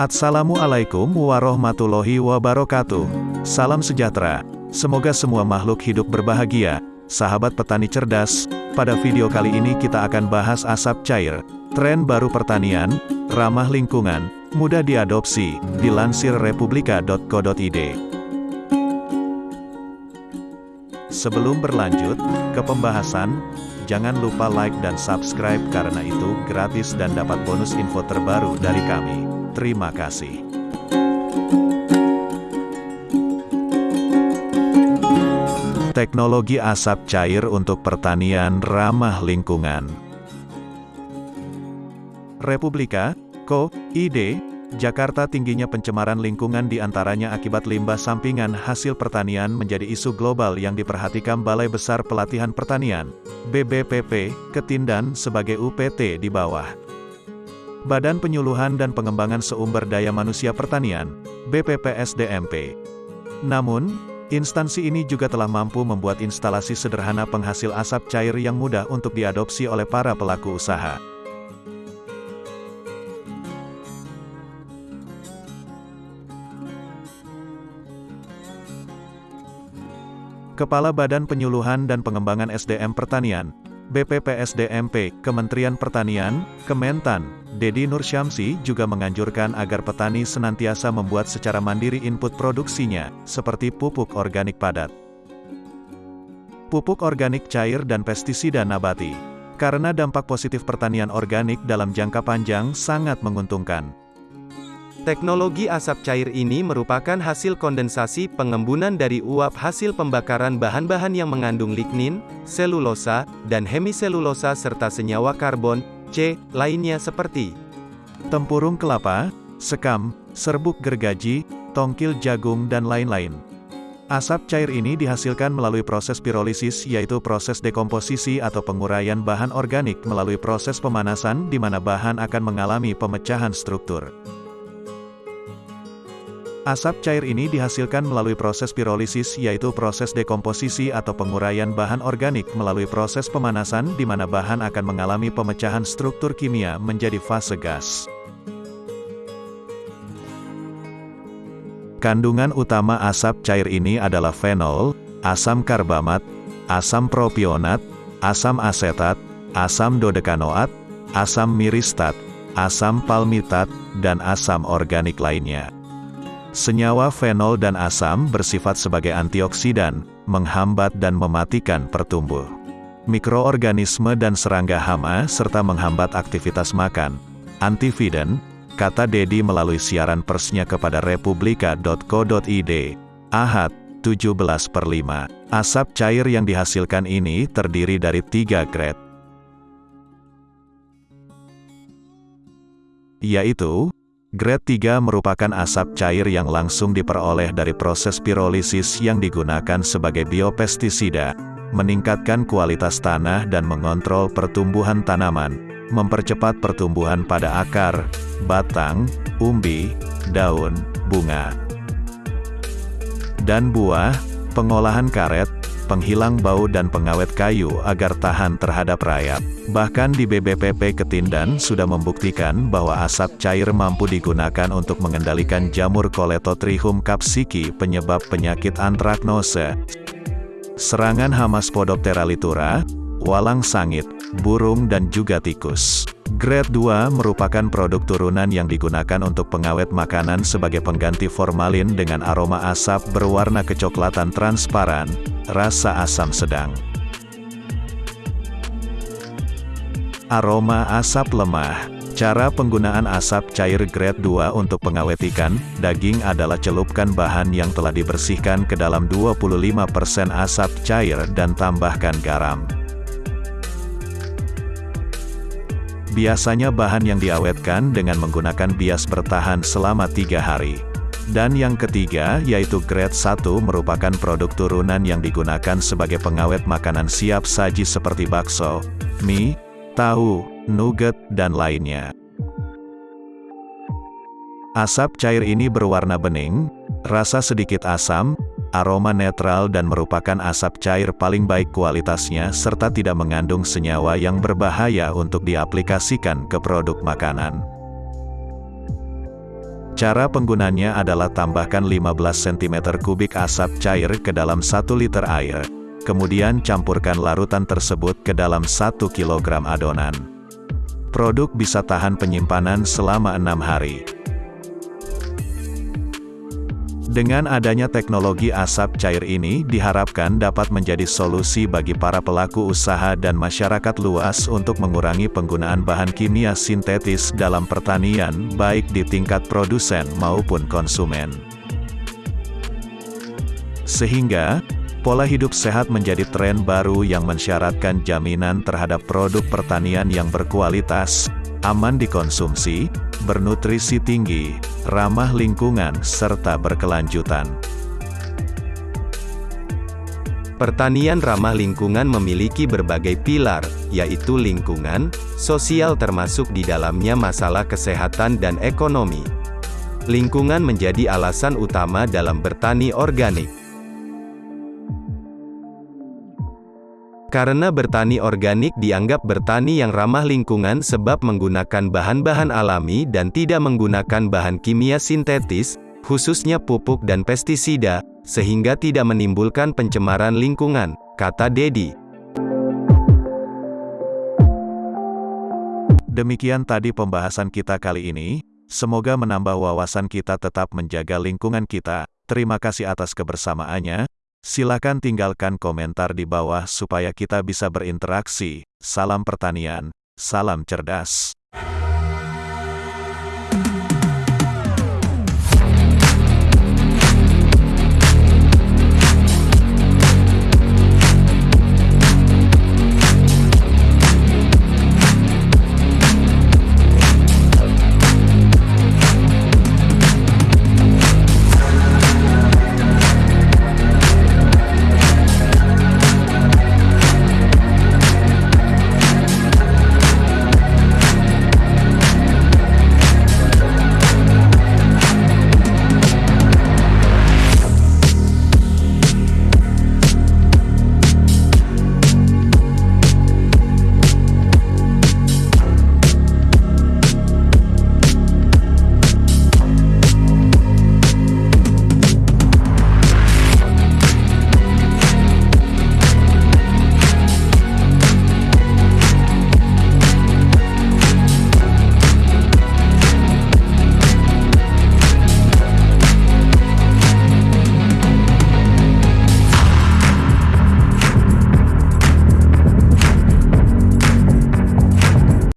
Assalamualaikum warahmatullahi wabarakatuh. Salam sejahtera. Semoga semua makhluk hidup berbahagia. Sahabat petani cerdas, pada video kali ini kita akan bahas asap cair, tren baru pertanian, ramah lingkungan, mudah diadopsi, dilansir republika.co.id. Sebelum berlanjut ke pembahasan, jangan lupa like dan subscribe karena itu gratis dan dapat bonus info terbaru dari kami. Terima kasih. Teknologi asap cair untuk pertanian ramah lingkungan. Republika, Co. ID, Jakarta tingginya pencemaran lingkungan di antaranya akibat limbah sampingan hasil pertanian menjadi isu global yang diperhatikan Balai Besar Pelatihan Pertanian, BBPP, Ketindan sebagai UPT di bawah. Badan Penyuluhan dan Pengembangan Sumber Daya Manusia Pertanian, BPPSDMP. Namun, instansi ini juga telah mampu membuat instalasi sederhana penghasil asap cair yang mudah untuk diadopsi oleh para pelaku usaha. Kepala Badan Penyuluhan dan Pengembangan SDM Pertanian, BPPSDMP, Kementerian Pertanian, Kementan, Dedi Nur Syamsi juga menganjurkan agar petani senantiasa membuat secara mandiri input produksinya, seperti pupuk organik padat, pupuk organik cair dan pestisida nabati. Karena dampak positif pertanian organik dalam jangka panjang sangat menguntungkan. Teknologi asap cair ini merupakan hasil kondensasi pengembunan dari uap hasil pembakaran bahan-bahan yang mengandung lignin, selulosa, dan hemiselulosa serta senyawa karbon, C, lainnya seperti tempurung kelapa, sekam, serbuk gergaji, tongkil jagung dan lain-lain. Asap cair ini dihasilkan melalui proses pirolisis yaitu proses dekomposisi atau penguraian bahan organik melalui proses pemanasan di mana bahan akan mengalami pemecahan struktur. Asap cair ini dihasilkan melalui proses pirolisis yaitu proses dekomposisi atau penguraian bahan organik melalui proses pemanasan di mana bahan akan mengalami pemecahan struktur kimia menjadi fase gas. Kandungan utama asap cair ini adalah fenol, asam karbamat, asam propionat, asam asetat, asam dodekanoat, asam miristat, asam palmitat, dan asam organik lainnya. Senyawa fenol dan asam bersifat sebagai antioksidan, menghambat dan mematikan pertumbuh. Mikroorganisme dan serangga hama serta menghambat aktivitas makan. Antividen, kata Dedi melalui siaran persnya kepada republika.co.id. Ahad, 17 per 5. Asap cair yang dihasilkan ini terdiri dari tiga grade. Yaitu, Grade 3 merupakan asap cair yang langsung diperoleh dari proses pirolisis yang digunakan sebagai biopestisida, meningkatkan kualitas tanah dan mengontrol pertumbuhan tanaman, mempercepat pertumbuhan pada akar, batang, umbi, daun, bunga, dan buah, pengolahan karet, penghilang bau dan pengawet kayu agar tahan terhadap rayap. Bahkan di BBPP Ketindan sudah membuktikan bahwa asap cair mampu digunakan untuk mengendalikan jamur Koletotrichum capsiki penyebab penyakit antraknose, serangan hama Spodoptera litura, walang sangit, burung dan juga tikus. Grade 2 merupakan produk turunan yang digunakan untuk pengawet makanan sebagai pengganti formalin dengan aroma asap berwarna kecoklatan transparan, rasa asam sedang. Aroma asap lemah Cara penggunaan asap cair grade 2 untuk pengawet ikan, daging adalah celupkan bahan yang telah dibersihkan ke dalam 25% asap cair dan tambahkan garam. Biasanya bahan yang diawetkan dengan menggunakan bias bertahan selama tiga hari. Dan yang ketiga, yaitu grade 1 merupakan produk turunan yang digunakan sebagai pengawet makanan siap saji seperti bakso, mie, tahu, nugget, dan lainnya. Asap cair ini berwarna bening, rasa sedikit asam, aroma netral dan merupakan asap cair paling baik kualitasnya serta tidak mengandung senyawa yang berbahaya untuk diaplikasikan ke produk makanan. Cara penggunanya adalah tambahkan 15 cm kubik asap cair ke dalam 1 liter air. Kemudian campurkan larutan tersebut ke dalam 1 kg adonan. Produk bisa tahan penyimpanan selama 6 hari. Dengan adanya teknologi asap cair ini diharapkan dapat menjadi solusi bagi para pelaku usaha dan masyarakat luas untuk mengurangi penggunaan bahan kimia sintetis dalam pertanian baik di tingkat produsen maupun konsumen. Sehingga, pola hidup sehat menjadi tren baru yang mensyaratkan jaminan terhadap produk pertanian yang berkualitas, aman dikonsumsi, bernutrisi tinggi, ramah lingkungan, serta berkelanjutan. Pertanian ramah lingkungan memiliki berbagai pilar, yaitu lingkungan, sosial termasuk di dalamnya masalah kesehatan dan ekonomi. Lingkungan menjadi alasan utama dalam bertani organik. Karena bertani organik dianggap bertani yang ramah lingkungan sebab menggunakan bahan-bahan alami dan tidak menggunakan bahan kimia sintetis, khususnya pupuk dan pestisida, sehingga tidak menimbulkan pencemaran lingkungan, kata Dedi. Demikian tadi pembahasan kita kali ini, semoga menambah wawasan kita tetap menjaga lingkungan kita. Terima kasih atas kebersamaannya. Silakan tinggalkan komentar di bawah supaya kita bisa berinteraksi. Salam pertanian, salam cerdas.